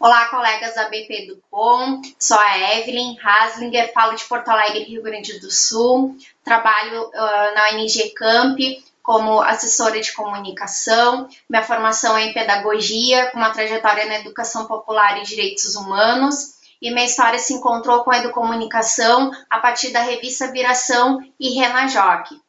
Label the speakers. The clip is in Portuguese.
Speaker 1: Olá, colegas da BP do Com, sou a Evelyn Haslinger, falo de Porto Alegre, Rio Grande do Sul, trabalho uh, na ONG Camp como assessora de comunicação, minha formação é em pedagogia, com uma trajetória na educação popular e direitos humanos, e minha história se encontrou com a educomunicação a partir da revista Viração e Renajoque.